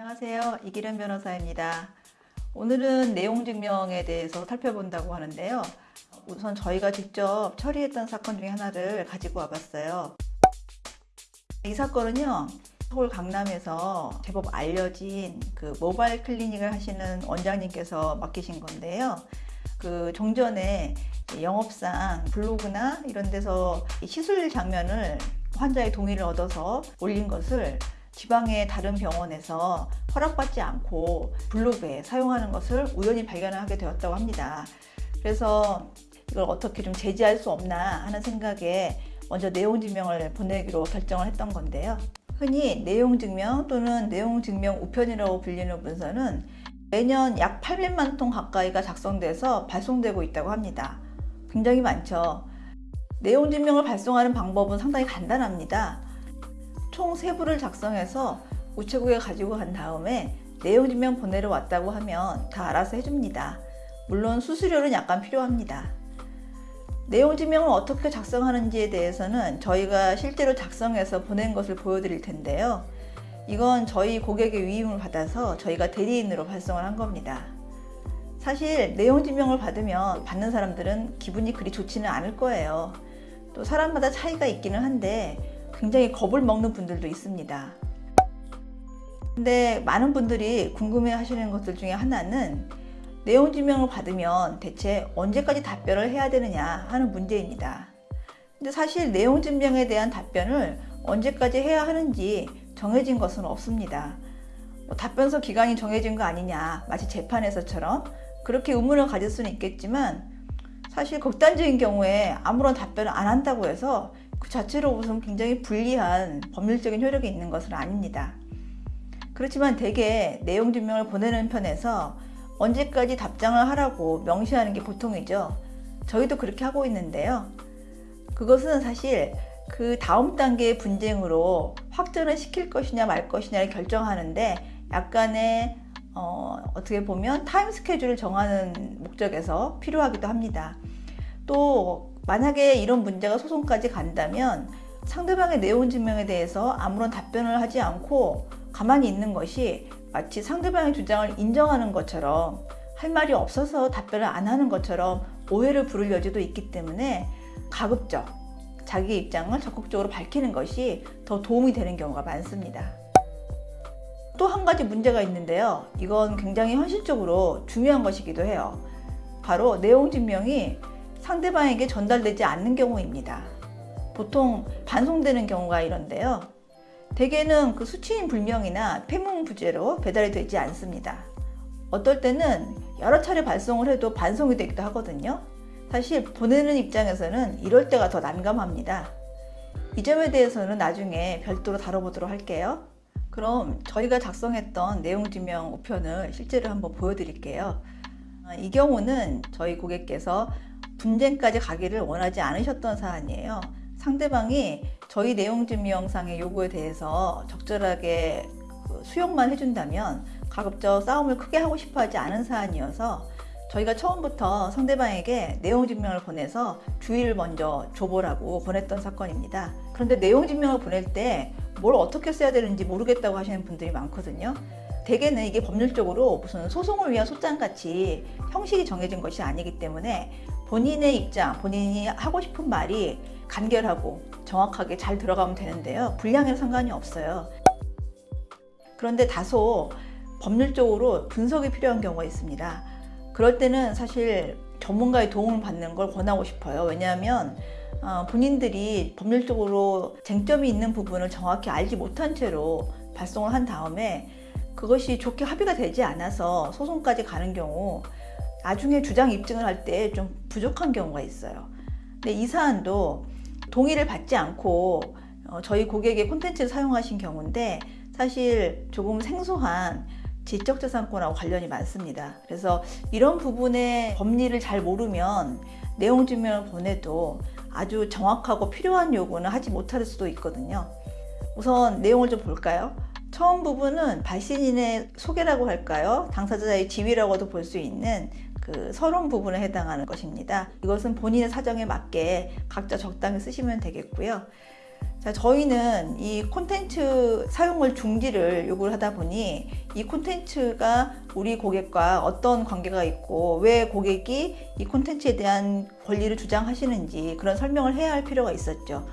안녕하세요. 이기련 변호사입니다. 오늘은 내용 증명에 대해서 살펴본다고 하는데요. 우선 저희가 직접 처리했던 사건 중에 하나를 가지고 와봤어요. 이 사건은요. 서울 강남에서 제법 알려진 그 모바일 클리닉을 하시는 원장님께서 맡기신 건데요. 그 종전에 영업상 블로그나 이런 데서 시술 장면을 환자의 동의를 얻어서 올린 것을 지방의 다른 병원에서 허락받지 않고 블로그에 사용하는 것을 우연히 발견하게 되었다고 합니다. 그래서 이걸 어떻게 좀 제지할 수 없나 하는 생각에 먼저 내용 증명을 보내기로 결정을 했던 건데요. 흔히 내용 증명 또는 내용 증명 우편이라고 불리는 문서는 매년 약 800만 통 가까이가 작성돼서 발송되고 있다고 합니다. 굉장히 많죠. 내용 증명을 발송하는 방법은 상당히 간단합니다. 총 세부를 작성해서 우체국에 가지고 간 다음에 내용 증명 보내러 왔다고 하면 다 알아서 해줍니다. 물론 수수료는 약간 필요합니다. 내용 증명을 어떻게 작성하는지에 대해서는 저희가 실제로 작성해서 보낸 것을 보여드릴 텐데요. 이건 저희 고객의 위임을 받아서 저희가 대리인으로 발송을 한 겁니다. 사실 내용 증명을 받으면 받는 사람들은 기분이 그리 좋지는 않을 거예요. 또 사람마다 차이가 있기는 한데 굉장히 겁을 먹는 분들도 있습니다. 근데 많은 분들이 궁금해 하시는 것들 중에 하나는 내용 증명을 받으면 대체 언제까지 답변을 해야 되느냐 하는 문제입니다. 근데 사실 내용 증명에 대한 답변을 언제까지 해야 하는지 정해진 것은 없습니다. 뭐 답변서 기간이 정해진 거 아니냐 마치 재판에서처럼 그렇게 의문을 가질 수는 있겠지만 사실 극단적인 경우에 아무런 답변을 안 한다고 해서 그 자체로 무슨 굉장히 불리한 법률적인 효력이 있는 것은 아닙니다. 그렇지만 대개 내용 증명을 보내는 편에서 언제까지 답장을 하라고 명시하는 게 보통이죠. 저희도 그렇게 하고 있는데요. 그것은 사실 그 다음 단계의 분쟁으로 확전을 시킬 것이냐 말 것이냐를 결정하는데 약간의 어, 어떻게 보면 타임 스케줄을 정하는 목적에서 필요하기도 합니다. 또 만약에 이런 문제가 소송까지 간다면 상대방의 내용 증명에 대해서 아무런 답변을 하지 않고 가만히 있는 것이 마치 상대방의 주장을 인정하는 것처럼 할 말이 없어서 답변을 안 하는 것처럼 오해를 부를 여지도 있기 때문에 가급적 자기 입장을 적극적으로 밝히는 것이 더 도움이 되는 경우가 많습니다. 또 한 가지 문제가 있는데요. 이건 굉장히 현실적으로 중요한 것이기도 해요. 바로 내용 증명이 상대방에게 전달되지 않는 경우입니다. 보통 반송되는 경우가 이런데요. 대개는 그 수치인 불명이나 폐문 부재로 배달이 되지 않습니다. 어떨 때는 여러 차례 발송을 해도 반송이 되기도 하거든요. 사실 보내는 입장에서는 이럴 때가 더 난감합니다. 이 점에 대해서는 나중에 별도로 다뤄보도록 할게요. 그럼 저희가 작성했던 내용증명 우편을 실제로 한번 보여드릴게요. 이 경우는 저희 고객께서 분쟁까지 가기를 원하지 않으셨던 사안이에요. 상대방이 저희 내용 증명상의 요구에 대해서 적절하게 그 수용만 해준다면 가급적 싸움을 크게 하고 싶어 하지 않은 사안이어서 저희가 처음부터 상대방에게 내용 증명을 보내서 주의를 먼저 줘보라고 보냈던 사건입니다. 그런데 내용 증명을 보낼 때 뭘 어떻게 써야 되는지 모르겠다고 하시는 분들이 많거든요. 대개는 이게 법률적으로 무슨 소송을 위한 소장같이 형식이 정해진 것이 아니기 때문에 본인의 입장, 본인이 하고 싶은 말이 간결하고 정확하게 잘 들어가면 되는데요. 분량에는 상관이 없어요. 그런데 다소 법률적으로 분석이 필요한 경우가 있습니다. 그럴 때는 사실 전문가의 도움을 받는 걸 권하고 싶어요. 왜냐하면 어, 본인들이 법률적으로 쟁점이 있는 부분을 정확히 알지 못한 채로 발송을 한 다음에 그것이 좋게 합의가 되지 않아서 소송까지 가는 경우 나중에 주장 입증을 할 때 좀 부족한 경우가 있어요. 근데 이 사안도 동의를 받지 않고 어, 저희 고객의 콘텐츠를 사용하신 경우인데 사실 조금 생소한 지적재산권하고 관련이 많습니다. 그래서 이런 부분의 법리를 잘 모르면 내용 증명을 보내도 아주 정확하고 필요한 요구는 하지 못할 수도 있거든요. 우선 내용을 좀 볼까요? 처음 부분은 발신인의 소개라고 할까요? 당사자의 지위라고도 볼 수 있는 그 서론 부분에 해당하는 것입니다. 이것은 본인의 사정에 맞게 각자 적당히 쓰시면 되겠고요. 자, 저희는 이 콘텐츠 사용을 중지를 요구를 하다 보니 이 콘텐츠가 우리 고객과 어떤 관계가 있고 왜 고객이 이 콘텐츠에 대한 권리를 주장하시는지 그런 설명을 해야 할 필요가 있었죠.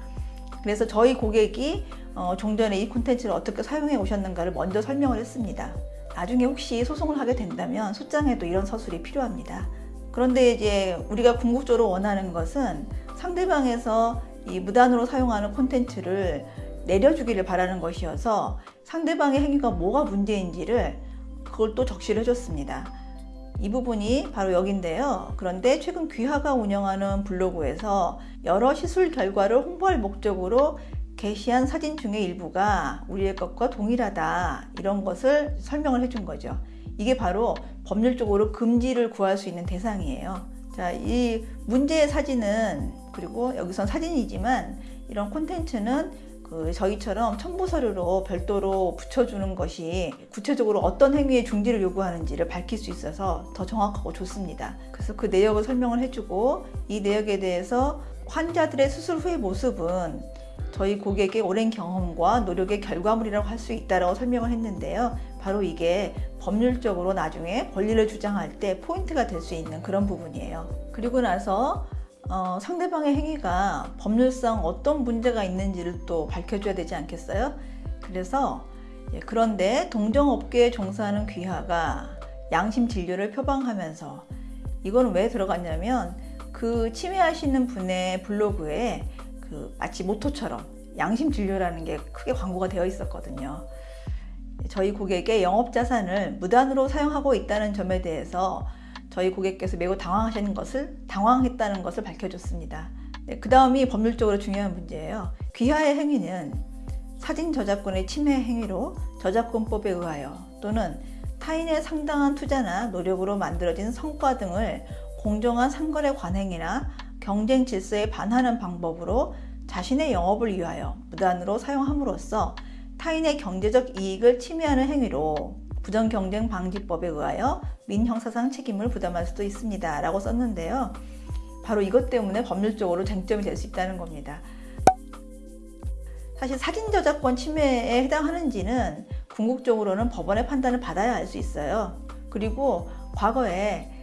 그래서 저희 고객이 어, 종전에 이 콘텐츠를 어떻게 사용해 오셨는가를 먼저 설명을 했습니다. 나중에 혹시 소송을 하게 된다면 소장에도 이런 서술이 필요합니다. 그런데 이제 우리가 궁극적으로 원하는 것은 상대방에서 이 무단으로 사용하는 콘텐츠를 내려주기를 바라는 것이어서 상대방의 행위가 뭐가 문제인지를 그걸 또 적시를 해줬습니다. 이 부분이 바로 여긴데요. 그런데 최근 귀하가 운영하는 블로그에서 여러 시술 결과를 홍보할 목적으로 게시한 사진 중에 일부가 우리의 것과 동일하다 이런 것을 설명을 해준 거죠. 이게 바로 법률적으로 금지를 구할 수 있는 대상이에요. 자, 이 문제의 사진은 그리고 여기선 사진이지만 이런 콘텐츠는 그 저희처럼 첨부 서류로 별도로 붙여주는 것이 구체적으로 어떤 행위의 중지를 요구하는지를 밝힐 수 있어서 더 정확하고 좋습니다. 그래서 그 내역을 설명을 해주고 이 내역에 대해서 환자들의 수술 후의 모습은 저희 고객의 오랜 경험과 노력의 결과물이라고 할 수 있다고 설명을 했는데요. 바로 이게 법률적으로 나중에 권리를 주장할 때 포인트가 될 수 있는 그런 부분이에요. 그리고 나서 어, 상대방의 행위가 법률상 어떤 문제가 있는지를 또 밝혀줘야 되지 않겠어요? 그래서 예, 그런데 동정업계에 종사하는 귀하가 양심 진료를 표방하면서 이거는 왜 들어갔냐면 그 침해하시는 분의 블로그에 그 마치 모토처럼 양심 진료라는 게 크게 광고가 되어 있었거든요. 저희 고객의 영업 자산을 무단으로 사용하고 있다는 점에 대해서 저희 고객께서 매우 당황하시는 것을 당황했다는 것을 밝혀줬습니다. 네, 그 다음이 법률적으로 중요한 문제예요. 귀하의 행위는 사진 저작권의 침해 행위로 저작권법에 의하여 또는 타인의 상당한 투자나 노력으로 만들어진 성과 등을 공정한 상거래 관행이나 경쟁 질서에 반하는 방법으로 자신의 영업을 위하여 무단으로 사용함으로써 타인의 경제적 이익을 침해하는 행위로 부정경쟁 방지법에 의하여 민형사상 책임을 부담할 수도 있습니다. 라고 썼는데요. 바로 이것 때문에 법률적으로 쟁점이 될 수 있다는 겁니다. 사실 사진 저작권 침해에 해당하는지는 궁극적으로는 법원의 판단을 받아야 알 수 있어요. 그리고 과거에 그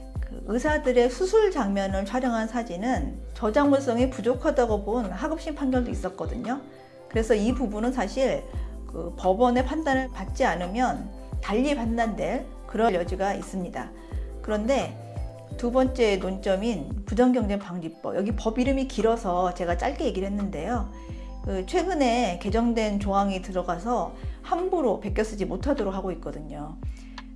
의사들의 수술 장면을 촬영한 사진은 저작물성이 부족하다고 본 하급심 판결도 있었거든요. 그래서 이 부분은 사실 그 법원의 판단을 받지 않으면 달리 판단될 그럴 여지가 있습니다. 그런데 두 번째 논점인 부정경쟁방지법 여기 법 이름이 길어서 제가 짧게 얘기를 했는데요. 그 최근에 개정된 조항이 들어가서 함부로 베껴 쓰지 못하도록 하고 있거든요.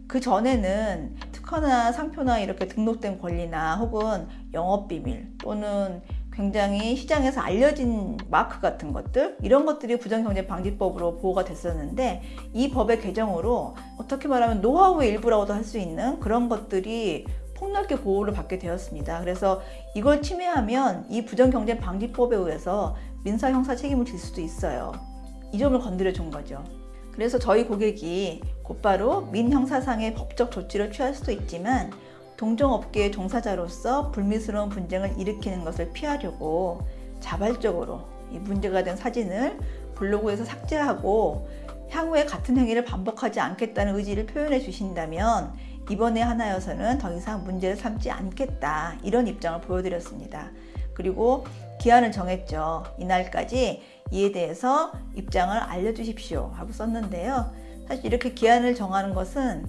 그 전에는 특허나 상표나 이렇게 등록된 권리나 혹은 영업비밀 또는 굉장히 시장에서 알려진 마크 같은 것들 이런 것들이 부정경쟁방지법으로 보호가 됐었는데 이 법의 개정으로 어떻게 말하면 노하우의 일부라고도 할 수 있는 그런 것들이 폭넓게 보호를 받게 되었습니다. 그래서 이걸 침해하면 이 부정경쟁방지법에 의해서 민사 형사 책임을 질 수도 있어요. 이 점을 건드려 준 거죠. 그래서 저희 고객이 곧바로 민형사상의 법적 조치를 취할 수도 있지만 동종업계의 종사자로서 불미스러운 분쟁을 일으키는 것을 피하려고 자발적으로 이 문제가 된 사진을 블로그에서 삭제하고 향후에 같은 행위를 반복하지 않겠다는 의지를 표현해 주신다면 이번에 하나여서는 더 이상 문제를 삼지 않겠다 이런 입장을 보여드렸습니다. 그리고 기한을 정했죠. 이날까지 이에 대해서 입장을 알려주십시오 하고 썼는데요. 사실 이렇게 기한을 정하는 것은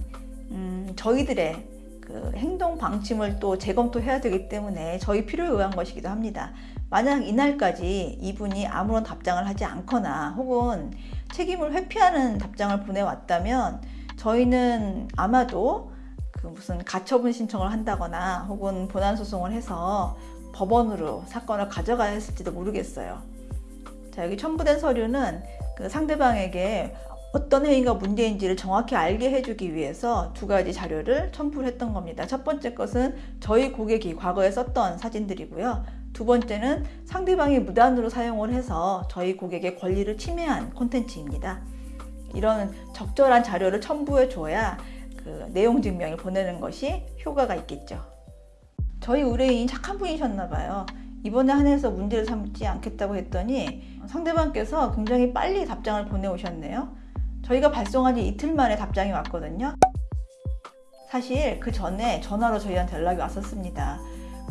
음, 저희들의 그 행동 방침을 또 재검토해야 되기 때문에 저희 필요에 의한 것이기도 합니다. 만약 이날까지 이분이 아무런 답장을 하지 않거나 혹은 책임을 회피하는 답장을 보내왔다면 저희는 아마도 그 무슨 가처분 신청을 한다거나 혹은 본안 소송을 해서 법원으로 사건을 가져가야 했을지도 모르겠어요. 자, 여기 첨부된 서류는 그 상대방에게 어떤 행위가 문제인지를 정확히 알게 해주기 위해서 두 가지 자료를 첨부를 했던 겁니다. 첫 번째 것은 저희 고객이 과거에 썼던 사진들이고요. 두 번째는 상대방이 무단으로 사용을 해서 저희 고객의 권리를 침해한 콘텐츠입니다. 이런 적절한 자료를 첨부해 줘야 그 내용 증명을 보내는 것이 효과가 있겠죠. 저희 의뢰인이 착한 분이셨나 봐요. 이번에 한해서 문제를 삼지 않겠다고 했더니 상대방께서 굉장히 빨리 답장을 보내오셨네요. 저희가 발송한 지 이틀 만에 답장이 왔거든요. 사실 그 전에 전화로 저희한테 연락이 왔었습니다.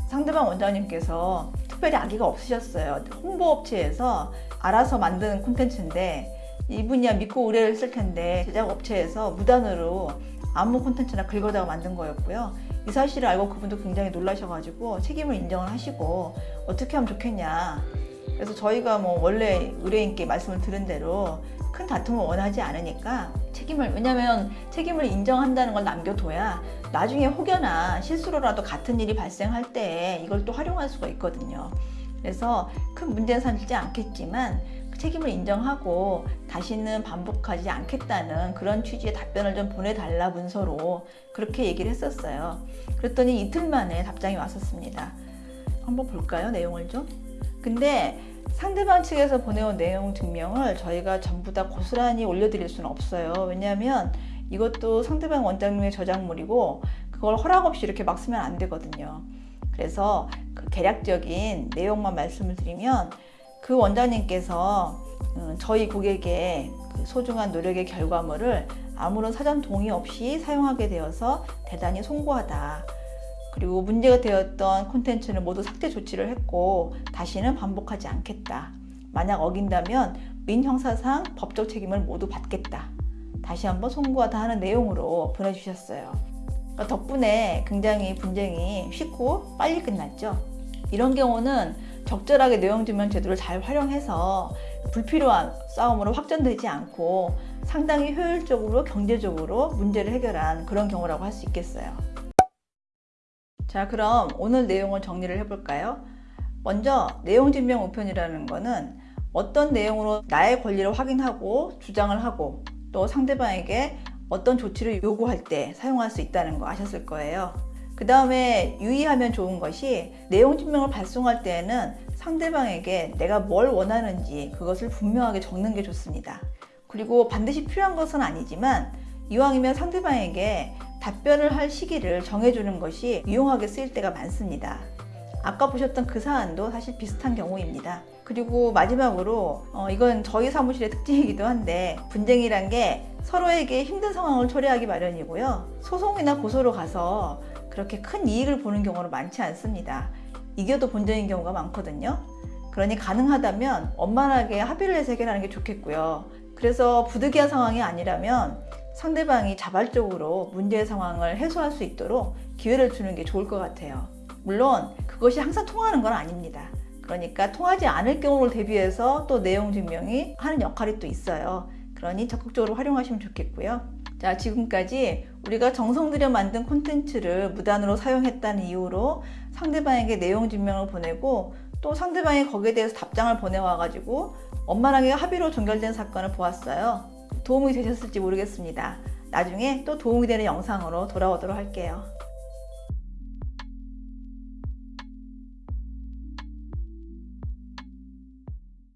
상대방 원장님께서 특별히 아기가 없으셨어요. 홍보업체에서 알아서 만드는 콘텐츠인데 이분이야 믿고 의뢰를 했을 텐데 제작업체에서 무단으로 아무 콘텐츠나 긁어다가 만든 거였고요. 이 사실을 알고 그분도 굉장히 놀라셔가지고 책임을 인정을 하시고 어떻게 하면 좋겠냐. 그래서 저희가 뭐 원래 의뢰인께 말씀을 들은 대로 큰 다툼을 원하지 않으니까 책임을 왜냐면 책임을 인정한다는 걸 남겨둬야 나중에 혹여나 실수로라도 같은 일이 발생할 때 이걸 또 활용할 수가 있거든요. 그래서 큰 문제는 삼지 않겠지만 그 책임을 인정하고 다시는 반복하지 않겠다는 그런 취지의 답변을 좀 보내달라 문서로 그렇게 얘기를 했었어요. 그랬더니 이틀 만에 답장이 왔었습니다. 한번 볼까요? 내용을 좀. 근데 상대방 측에서 보내온 내용 증명을 저희가 전부 다 고스란히 올려드릴 수는 없어요. 왜냐하면 이것도 상대방 원장님의 저작물이고 그걸 허락 없이 이렇게 막 쓰면 안 되거든요. 그래서 그 개략적인 내용만 말씀을 드리면 그 원장님께서 음, 저희 고객의 그 소중한 노력의 결과물을 아무런 사전 동의 없이 사용하게 되어서 대단히 송구하다. 그리고 문제가 되었던 콘텐츠는 모두 삭제 조치를 했고 다시는 반복하지 않겠다. 만약 어긴다면 민형사상 법적 책임을 모두 받겠다. 다시 한번 송구하다 하는 내용으로 보내주셨어요. 그러니까 덕분에 굉장히 분쟁이 쉽고 빨리 끝났죠. 이런 경우는 적절하게 내용 증명 제도를 잘 활용해서 불필요한 싸움으로 확전되지 않고 상당히 효율적으로 경제적으로 문제를 해결한 그런 경우라고 할 수 있겠어요. 자, 그럼 오늘 내용을 정리를 해볼까요? 먼저 내용 증명 우편이라는 거는 어떤 내용으로 나의 권리를 확인하고 주장을 하고 또 상대방에게 어떤 조치를 요구할 때 사용할 수 있다는 거 아셨을 거예요. 그 다음에 유의하면 좋은 것이 내용 증명을 발송할 때에는 상대방에게 내가 뭘 원하는지 그것을 분명하게 적는 게 좋습니다. 그리고 반드시 필요한 것은 아니지만 이왕이면 상대방에게 답변을 할 시기를 정해주는 것이 유용하게 쓰일 때가 많습니다. 아까 보셨던 그 사안도 사실 비슷한 경우입니다. 그리고 마지막으로 어, 이건 저희 사무실의 특징이기도 한데 분쟁이란 게 서로에게 힘든 상황을 초래하기 마련이고요. 소송이나 고소로 가서 그렇게 큰 이익을 보는 경우는 많지 않습니다. 이겨도 본전인 경우가 많거든요. 그러니 가능하다면 원만하게 합의를 해서 해결하는 게 좋겠고요. 그래서 부득이한 상황이 아니라면 상대방이 자발적으로 문제의 상황을 해소할 수 있도록 기회를 주는 게 좋을 것 같아요. 물론 그것이 항상 통하는 건 아닙니다. 그러니까 통하지 않을 경우를 대비해서 또 내용 증명이 하는 역할이 또 있어요. 그러니 적극적으로 활용하시면 좋겠고요. 자, 지금까지 우리가 정성 들여 만든 콘텐츠를 무단으로 사용했다는 이유로 상대방에게 내용 증명을 보내고 또 상대방이 거기에 대해서 답장을 보내와 가지고 원만하게 합의로 종결된 사건을 보았어요. 도움이 되셨을지 모르겠습니다. 나중에 또 도움이 되는 영상으로 돌아오도록 할게요.